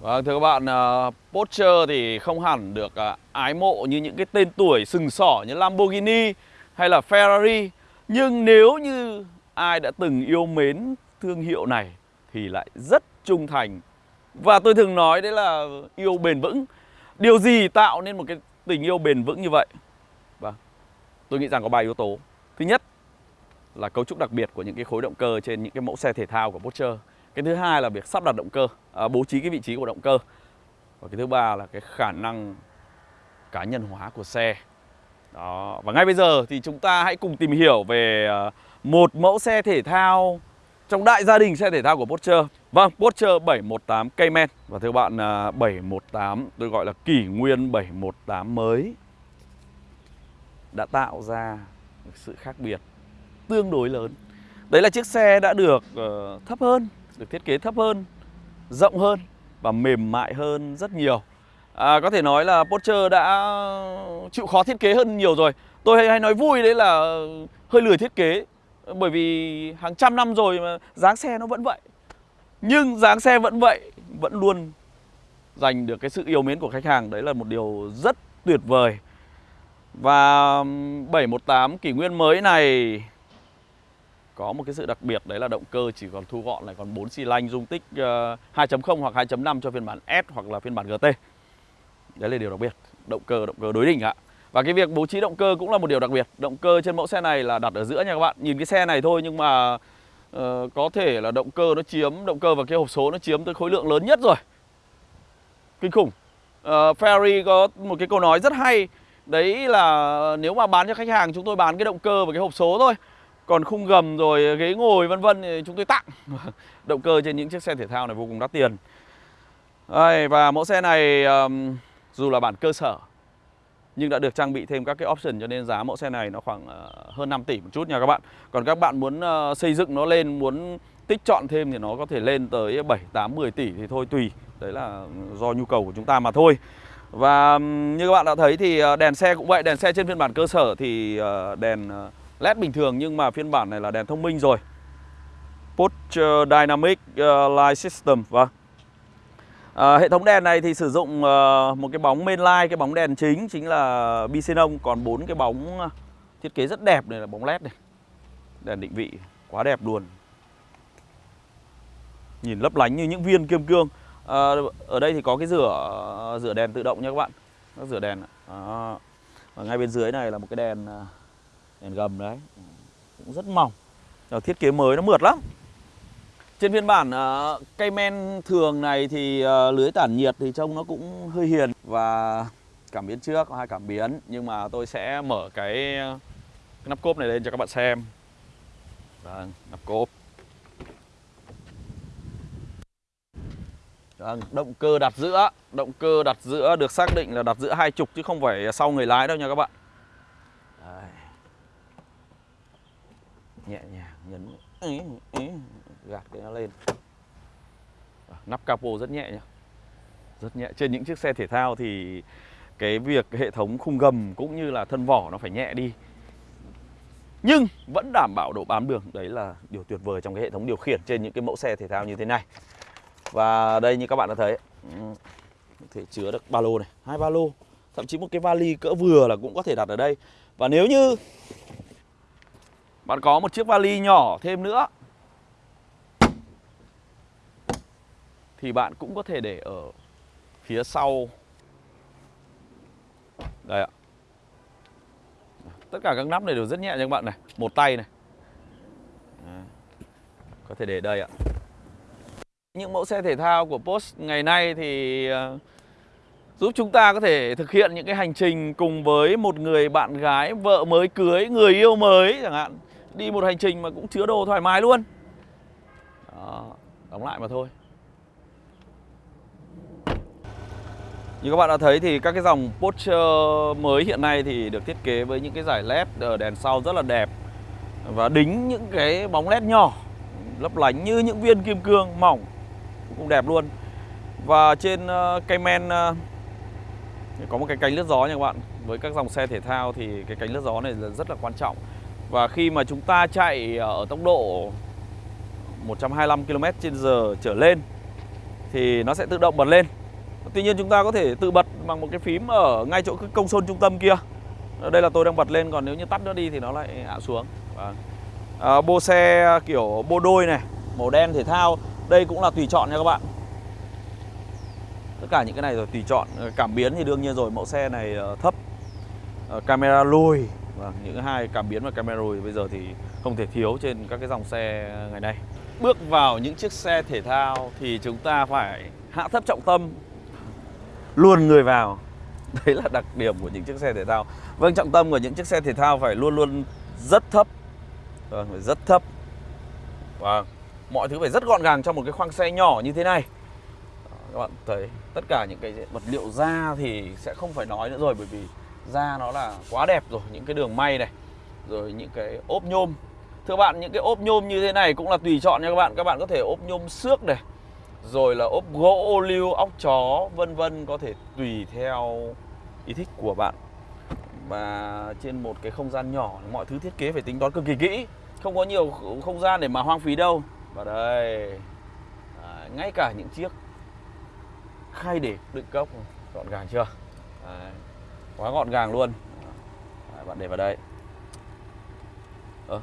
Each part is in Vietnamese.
Vâng thưa các bạn, uh, Porsche thì không hẳn được uh, ái mộ như những cái tên tuổi sừng sỏ như Lamborghini hay là Ferrari. Nhưng nếu như ai đã từng yêu mến thương hiệu này thì lại rất trung thành. Và tôi thường nói đấy là yêu bền vững. Điều gì tạo nên một cái tình yêu bền vững như vậy? Vâng, tôi nghĩ rằng có ba yếu tố. Thứ nhất là cấu trúc đặc biệt của những cái khối động cơ trên những cái mẫu xe thể thao của Porsche cái thứ hai là việc sắp đặt động cơ à, bố trí cái vị trí của động cơ. Và cái thứ ba là cái khả năng cá nhân hóa của xe. Đó và ngay bây giờ thì chúng ta hãy cùng tìm hiểu về à, một mẫu xe thể thao trong đại gia đình xe thể thao của Porsche. Vâng, Porsche 718 Cayman. Và thưa bạn, à, 718 tôi gọi là kỷ nguyên 718 mới Đã tạo ra một sự khác biệt tương đối lớn. Đấy là chiếc xe đã được uh, thấp hơn được thiết kế thấp hơn, rộng hơn và mềm mại hơn rất nhiều. À, Có thể nói là Porsche đã chịu khó thiết kế hơn nhiều rồi. Tôi hay nói vui đấy là hơi lười thiết kế Bởi vì hàng trăm năm rồi mà dáng xe nó vẫn vậy. Nhưng dáng xe vẫn vậy, vẫn luôn giành được cái sự yêu mến của khách hàng. Đấy là một điều rất tuyệt vời. Và 718 kỷ nguyên mới này có một cái sự đặc biệt đấy là động cơ chỉ còn thu gọn lại còn 4 xi lanh dung tích ờ, uh, 2.0 hoặc 2.5 cho phiên bản S hoặc là phiên bản GT. Đấy là điều đặc biệt, động cơ động cơ đối đỉnh ạ. Và cái việc bố trí động cơ cũng là một điều đặc biệt. Động cơ trên mẫu xe này là đặt ở giữa nha các bạn. Nhìn cái xe này thôi nhưng mà uh, có thể là động cơ nó chiếm động cơ và cái hộp số nó chiếm tới khối lượng lớn nhất rồi. Kinh khủng. Uh, Ferrari có một cái câu nói rất hay Đấy là nếu mà bán cho khách hàng chúng tôi bán cái động cơ và cái hộp số thôi còn khung gầm rồi ờ, ghế ngồi vân vân thì chúng tôi tặng Động cơ trên những chiếc xe thể thao này vô cùng đắt tiền Đây, Và mẫu xe này um, dù là bản cơ sở nhưng đã được trang bị thêm các cái option cho nên giá mẫu xe này nó khoảng uh, hơn 5 tỷ một chút nha các bạn. Còn các bạn muốn uh, xây dựng nó lên, muốn tích chọn thêm thì nó có thể lên tới 7, 8, 10 tỷ thì thôi tùy. Đấy là ừ, do nhu cầu của chúng ta mà thôi. Và um, như các bạn đã thấy thì đèn xe cũng vậy, đèn xe trên phiên bản cơ sở thì uh, đèn uh, LED bình thường nhưng mà phiên bản này là đèn thông minh rồi. Porsche ờ, Dynamic ờ, Light System Vâng. À, Hệ thống đèn này thì sử dụng một cái bóng mainline light Cái bóng đèn chính chính là Bicenon Còn bốn cái bóng thiết kế rất đẹp này là bóng LED này. Đèn định vị quá đẹp luôn. Nhìn lấp lánh như những viên kim cương. À, Ở đây thì có cái rửa rửa đèn tự động nha các bạn. Nó rửa đèn à, Và ngay bên dưới này là một cái đèn đèn gầm đấy. Cũng rất mỏng. Ờ, thiết kế mới nó mượt lắm. Trên phiên bản uh, cây men thường này thì uh, lưới tản nhiệt thì trông nó cũng hơi hiền và cảm biến trước có hai cảm biến. Nhưng mà tôi sẽ mở cái, cái nắp cốp này lên cho các bạn xem. Vâng, nắp cốp. Vâng, động cơ đặt giữa. Động cơ đặt giữa được xác định là đặt giữa hai trục chứ không phải sau người lái đâu nha các bạn. Nhẹ nhàng nhấn ý, ý, gạt cái nó lên. Nắp capo rất nhẹ nhá. Rất nhẹ. Trên những chiếc xe thể thao thì cái việc hệ thống khung gầm cũng như là thân vỏ nó phải nhẹ đi. Nhưng vẫn đảm bảo độ bám đường. Đấy là điều tuyệt vời trong cái hệ thống điều khiển trên những cái mẫu xe thể thao như thế này. Và đây như các bạn đã thấy thể chứa được ba lô này hai ba lô thậm chí một cái vali cỡ vừa là cũng có thể đặt ở đây. Và nếu như bạn có một chiếc vali nhỏ thêm nữa. Thì bạn cũng có thể để ở phía sau. Đây ạ. Tất cả các nắp này đều rất nhẹ nha các bạn này. Một tay này. Có thể để đây ạ. Những mẫu xe thể thao của Porsche ngày nay thì ờ, giúp chúng ta có thể thực hiện những cái hành trình cùng với một người bạn gái, vợ mới cưới, người yêu mới chẳng hạn. Đi một hành trình mà cũng chứa đồ thoải mái luôn. Đó, đóng lại mà thôi. Như các bạn đã thấy thì các cái dòng Porsche mới hiện nay thì được thiết kế với những cái giải led ở đèn sau rất là đẹp Và đính những cái bóng led nhỏ lấp lánh như những viên kim cương mỏng cũng đẹp luôn. Và trên ờ, cây Cayman ờ, có một cái cánh lướt gió nha các bạn. Với các dòng xe thể thao thì cái cánh lướt gió này là rất là quan trọng và khi mà chúng ta chạy ờ, ở tốc độ 125 km h trở lên thì nó sẽ tự động bật lên. Tuy nhiên chúng ta có thể tự bật bằng một cái phím ở ngay chỗ cái công sôn trung tâm kia. Ờ, đây là tôi đang bật lên còn nếu như tắt nó đi thì nó lại hạ xuống. Vâng. à, Bô xe kiểu bô đôi này Màu đen thể thao Đây cũng là tùy chọn nha các bạn. Tất cả những cái này rồi tùy chọn. Cảm biến thì đương nhiên rồi mẫu xe này thấp. Camera lùi vâng, Những hai cảm biến và camera rồi bây giờ thì không thể thiếu trên các cái dòng xe ngày nay. Bước vào những chiếc xe thể thao thì chúng ta phải hạ thấp trọng tâm Luôn người vào. Đấy là đặc điểm của những chiếc xe thể thao. Vâng, trọng tâm của những chiếc xe thể thao phải luôn luôn rất thấp. Vâng, phải rất thấp. Vâng, mọi thứ phải rất gọn gàng trong một cái khoang xe nhỏ như thế này. Các bạn thấy tất cả những cái vật liệu da thì sẽ không phải nói nữa rồi Bởi vì da nó là quá đẹp rồi Những cái đường may này Rồi những cái ốp nhôm. Thưa bạn, những cái ốp nhôm như thế này cũng là tùy chọn nha các bạn. Các bạn có thể ốp nhôm xước này Rồi là ốp gỗ ô liu, óc chó, vân vân Có thể tùy theo ý thích của bạn. Và trên một cái không gian nhỏ Mọi thứ thiết kế phải tính toán cực kỳ kỹ. Không có nhiều không gian để mà hoang phí đâu. Và đây à, Ngay cả những chiếc khay để đựng cốc Gọn gàng chưa? Đấy. Quá gọn gàng luôn. Đấy, Bạn để vào đây. Ờ,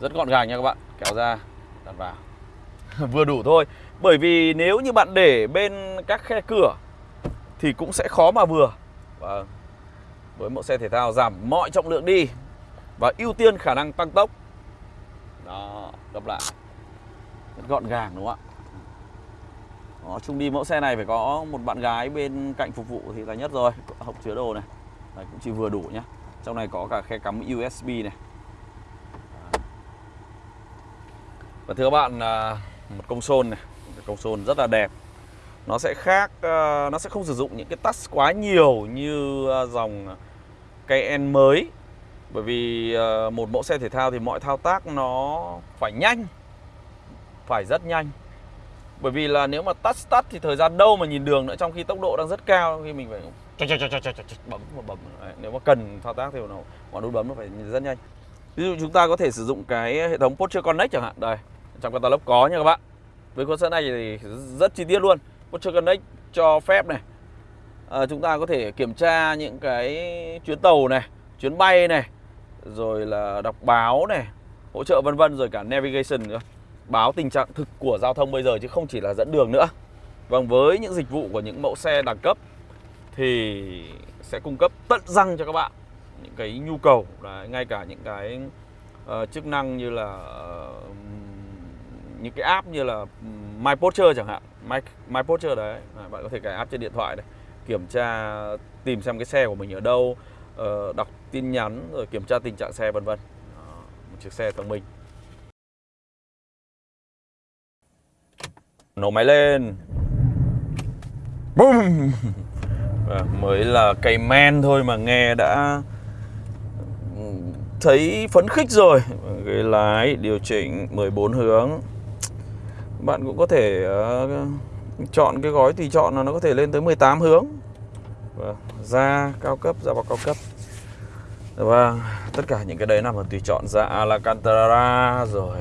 rất gọn gàng nha các bạn. Kéo ra đặt vào Vừa đủ thôi. Bởi vì nếu như bạn để bên các khe cửa Thì cũng sẽ khó mà vừa. Và Với mẫu xe thể thao giảm mọi trọng lượng đi Và ưu tiên khả năng tăng tốc. Đó Gấp lại. Rất gọn gàng đúng không ạ? Đó, chung đi mẫu xe này phải có một bạn gái bên cạnh phục vụ thì là nhất rồi Hộp chứa đồ này Đấy, Cũng chỉ vừa đủ nhé Trong này có cả khe cắm USB này Và thưa các bạn à, một công sôn này, một công sôn rất là đẹp. Nó sẽ khác à, nó sẽ không sử dụng những cái touch quá nhiều như à, dòng Cayenne mới. Bởi vì một mẫu xe thể thao thì mọi thao tác nó phải nhanh. Phải rất nhanh. Bởi vì là nếu mà tắt tắt thì thời gian đâu mà nhìn đường nữa trong khi tốc độ đang rất cao khi mình phải bấm một bấm. Nếu mà cần thao tác thì nó ngón nút bấm nó phải rất nhanh. Ví dụ chúng ta có thể sử dụng cái hệ thống Porsche Connect chẳng hạn Đây, trong catalog có nha các bạn Với con xe này thì rất chi tiết luôn Porsche Connect cho phép này à, Chúng ta có thể kiểm tra những cái chuyến tàu này Chuyến bay này Rồi là đọc báo này Hỗ trợ vân vân rồi cả navigation nữa Báo tình trạng thực của giao thông bây giờ chứ không chỉ là dẫn đường nữa. Vâng, với những dịch vụ của những mẫu xe đẳng cấp Thì sẽ cung cấp tận răng cho các bạn những cái nhu cầu Đấy, ngay cả những cái uh, chức năng như là uh, những cái app như là My Porsche chẳng hạn. My, My Porsche đấy à, bạn có thể cài app trên điện thoại này kiểm tra tìm xem cái xe của mình ở đâu uh, đọc tin nhắn rồi kiểm tra tình trạng xe vân vân. Một chiếc xe thông minh. Nổ máy lên. Boom mới là cây men thôi mà nghe đã thấy phấn khích rồi. Ghế lái điều chỉnh 14 hướng. Bạn cũng có thể uh, chọn cái gói tùy chọn là nó có thể lên tới 18 hướng. Và Da cao cấp, da bọc cao cấp. Và tất cả những cái đấy nằm ở tùy chọn ra Alcantara rồi.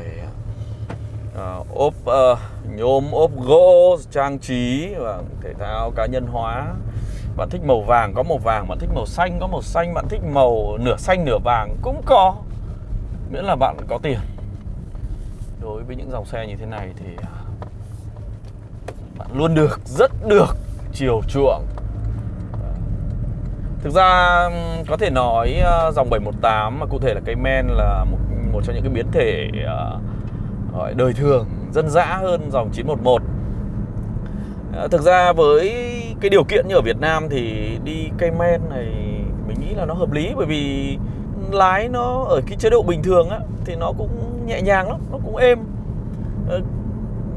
Ờ, ốp uh, nhôm ốp gỗ trang trí và thể thao cá nhân hóa. Bạn thích màu vàng có màu vàng. Bạn thích màu xanh có màu xanh. Bạn thích màu nửa xanh nửa vàng cũng có. Miễn là bạn có tiền. Đối với những dòng xe như thế này thì ờ, bạn luôn được rất được chiều chuộng. Thực ra có thể nói dòng 718 mà cụ thể là cây men là một, một trong những cái biến thể uh, gọi đời thường dân dã hơn dòng 911 à, thực ra với cái điều kiện như ở Việt Nam thì đi cây men này mình nghĩ là nó hợp lý bởi vì lái nó ở cái chế độ bình thường á thì nó cũng nhẹ nhàng lắm, nó cũng êm. Ờ,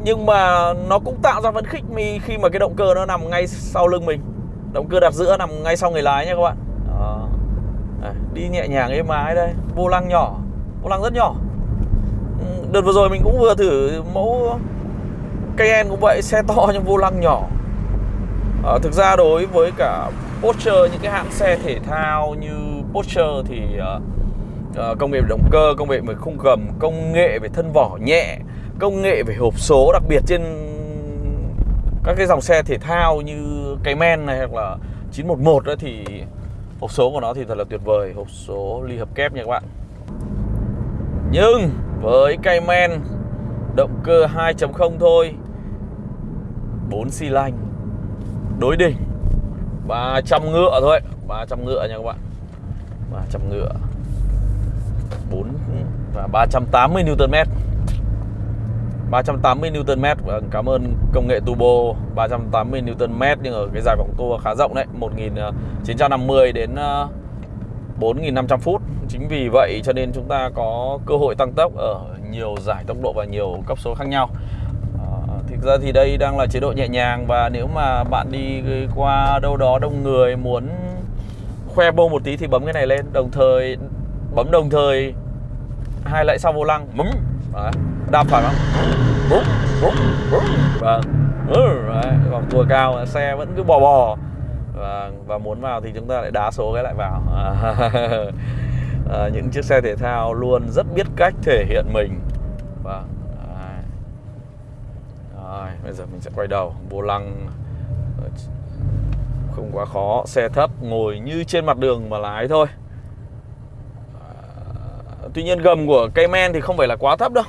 nhưng mà nó cũng tạo ra phấn khích mi khi mà cái động cơ nó nằm ngay sau lưng mình. Động cơ đặt giữa nằm ngay sau người lái nha các bạn. À, đi nhẹ nhàng êm ái đây, vô lăng nhỏ, vô lăng rất nhỏ. Đợt vừa rồi mình cũng vừa thử mẫu Cayenne cũng vậy, xe to nhưng vô lăng nhỏ. À, Thực ra đối với cả Porsche, những cái hãng xe thể thao như Porsche thì uh, công nghệ về động cơ, công nghệ về khung gầm, công nghệ về thân vỏ nhẹ, công nghệ về hộp số đặc biệt trên các cái dòng xe thể thao như Cayman này hoặc là 911 đó thì hộp số của nó thì thật là tuyệt vời hộp số ly hợp kép nha các bạn. Nhưng với Cayman động cơ 2.0 thôi. 4 xi lanh, đối đỉnh 300 ngựa thôi. 300 ngựa nha các bạn. 300 ngựa. 4 và 380 Nm 380 Nm và cảm ơn công nghệ turbo. 380 Nm nhưng ở cái dài vòng tua khá rộng đấy. 1950 à, đến à, 4500 phút chính vì vậy cho nên chúng ta có cơ hội tăng tốc ở nhiều giải tốc độ và nhiều cấp số khác nhau. Ờ, thực ra thì đây đang là chế độ nhẹ nhàng và nếu mà bạn đi qua đâu đó đông người muốn khoe bô một tí thì bấm cái này lên. Đồng thời bấm đồng thời hai lại sau vô lăng. Bấm đạp phải không? Bấm bấm bấm vâng. Ừ, vòng tua cao xe vẫn cứ bò bò. Và, và muốn vào thì chúng ta lại đá số cái lại vào. à, những chiếc xe thể thao luôn rất biết cách thể hiện mình. Vâng, Và rồi, bây giờ mình sẽ quay đầu. Vô lăng. Ờ, không quá khó. Xe thấp ngồi như trên mặt đường mà lái thôi. Ờ, tuy nhiên gầm của cây men thì không phải là quá thấp đâu.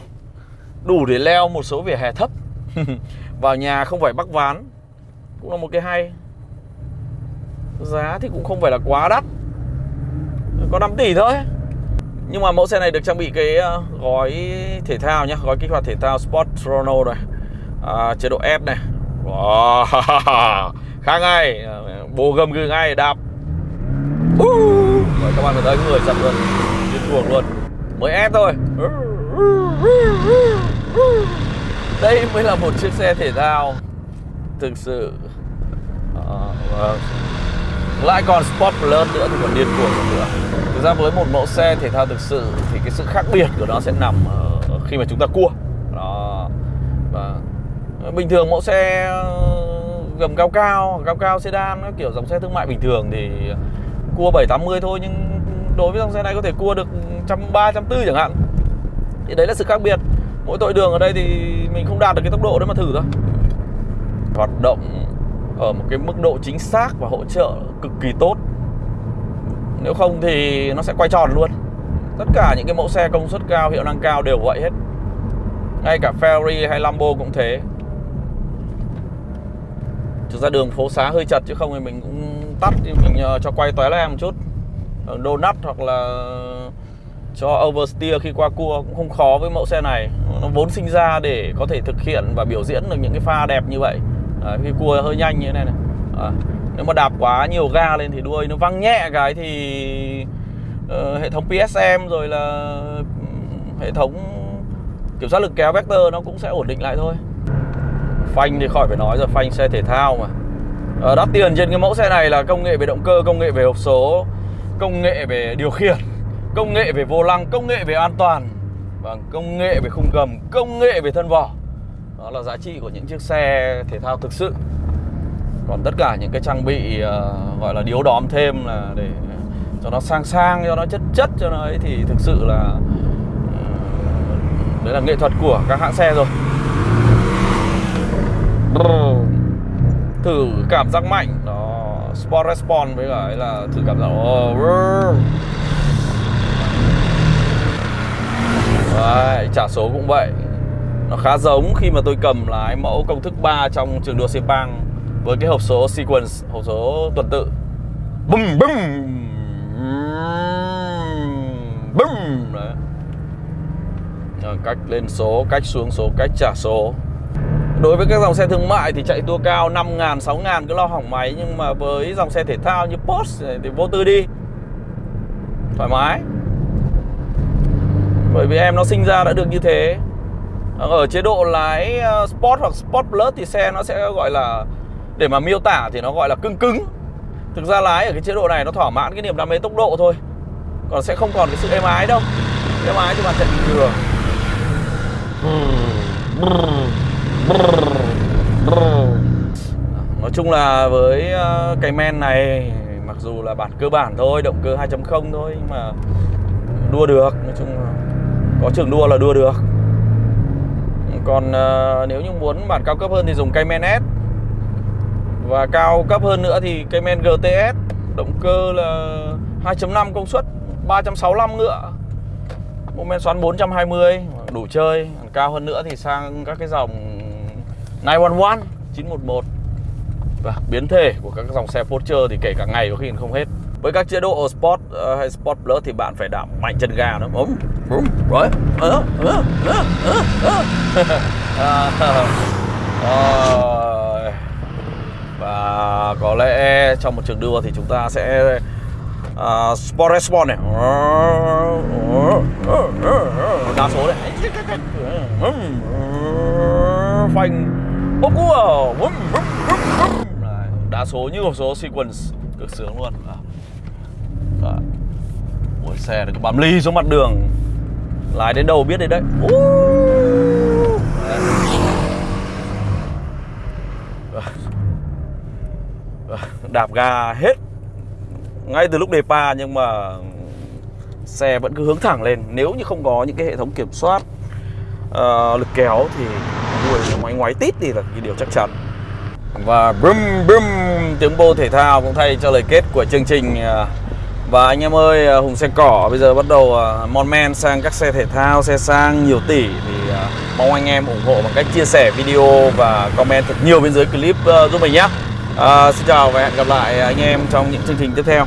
Đủ để leo một số vỉa hè thấp. Vào nhà không phải bắc ván. Cũng là một cái hay. Giá thì cũng không phải là quá đắt. Có 5 tỷ thôi. Nhưng mà mẫu xe này được trang bị cái ờ, gói thể thao nhá Gói kích hoạt thể thao Sport Chrono này à, Chế độ S này wow. khá ngay Bồ gầm gừ ngay đạp uh. Rồi các bạn thấy người chậm luôn Điên cuồng luôn mới F thôi đây mới là một chiếc xe thể thao thực sự à, wow. lại còn sport plus nữa thì còn điên cuồng nữa thực ra với một mẫu xe thể thao thực sự thì cái sự khác biệt của nó sẽ nằm ở khi mà chúng ta cua. Đó. Và ờ, bình thường mẫu xe ờ, gầm cao cao cao cao sedan kiểu, dòng xe thương mại bình thường thì cua 780 thôi, nhưng đối với dòng xe này có thể cua được trăm ba, trăm tư chẳng hạn. Thì đấy là sự khác biệt. Mỗi tội đường ở đây thì mình không đạt được cái tốc độ đấy mà thử thôi. Hoạt động ở một cái mức độ chính xác và hỗ trợ cực kỳ tốt nếu không thì nó sẽ quay tròn luôn. Tất cả những cái mẫu xe công suất cao hiệu năng cao đều vậy hết. Ngay cả Ferrari hay Lambo cũng thế. Thực ra đường phố xá hơi chật chứ không thì mình cũng tắt thì mình ờ, cho quay tóe lên một chút. Ờ, donut hoặc là cho oversteer khi qua cua cũng không khó với mẫu xe này. Nó vốn sinh ra để có thể thực hiện và biểu diễn được những cái pha đẹp như vậy. Đấy, khi cua hơi nhanh như thế này này à, nếu mà đạp quá nhiều ga lên thì đuôi nó văng nhẹ cái thì uh, hệ thống PSM rồi là ừ, hệ thống kiểm soát lực kéo vector nó cũng sẽ ổn định lại thôi. Phanh thì khỏi phải nói rồi phanh xe thể thao mà. À, đắt tiền trên cái mẫu xe này là công nghệ về động cơ công nghệ về hộp số công nghệ về điều khiển công nghệ về vô lăng công nghệ về an toàn và công nghệ về khung gầm công nghệ về thân vỏ. Đó là giá trị của những chiếc xe thể thao thực sự còn tất cả những cái trang bị uh, gọi là điếu đóm thêm là để cho nó sang sang cho nó chất chất cho nó ấy thì thực sự là uh, đấy là nghệ thuật của các hãng xe rồi. Thử cảm giác mạnh đó Sport Response với cả ấy là thử cảm giác oh, Đấy, trả số cũng vậy. Nó khá giống khi mà tôi cầm lái mẫu công thức 3 trong trường đua Sepang. Với cái hộp số sequence, hộp số tuần tự. Bum bum Bum Đấy. Cách lên số, cách xuống số, cách trả số. Đối với các dòng xe thương mại thì chạy tua cao 5 ngàn, 6 ngàn cứ lo hỏng máy Nhưng mà với dòng xe thể thao như Porsche thì vô tư đi. Thoải mái. Bởi vì em nó sinh ra đã được như thế. Ở chế độ lái ờ, Sport hoặc Sport Plus thì xe nó sẽ gọi là để mà miêu tả thì nó gọi là cứng cứng. Thực ra lái ở cái chế độ này nó thỏa mãn cái niềm đam mê tốc độ thôi. Còn sẽ không còn cái sự êm ái đâu. Êm ái thì bạn chạy bình thường Nói chung là với ờ, cái men này Mặc dù là bản cơ bản thôi Động cơ 2.0 thôi Nhưng mà đua được. Nói chung là có trường đua là đua được. Còn uh, nếu như muốn bản cao cấp hơn thì dùng Cayman S. Và cao cấp hơn nữa thì Cayman GTS Động cơ là 2.5 công suất 365 ngựa. Mô men xoắn 420 Đủ chơi. Cao hơn nữa thì sang các cái dòng 911 911 Và biến thể của các dòng xe Porsche thì kể cả ngày có khi không hết. Với các chế độ Sport uh, hay Sport Plus thì bạn phải đảm mạnh chân ga nữa bấm bấm rồi. Ờ, ờ, à, có lẽ trong một trường đua thì chúng ta sẽ à, uh, Sport Response này. Đa số đấy. Phanh. Bốc cua. Đa số như một số sequence cực sướng luôn. À. Xe được bám ly xuống mặt đường. Lái đến đâu biết đấy. Đấy Đạp ga hết Ngay từ lúc đề pa nhưng mà Xe vẫn cứ hướng thẳng lên. Nếu như không có những cái hệ thống kiểm soát uh, Lực kéo thì Đuôi nó ngoái ngoái tít thì là cái điều chắc chắn. Và brum brum Tiếng bô thể thao cũng thay cho lời kết của chương trình ờ. và anh em ơi, ờ, Hùng xe cỏ bây giờ bắt đầu mon men sang các xe thể thao, xe sang nhiều tỷ. Thì mong anh em ủng hộ bằng cách chia sẻ video và comment thật nhiều bên dưới clip giúp mình nhé à, Xin chào và hẹn gặp lại ờ, anh em trong những chương trình tiếp theo.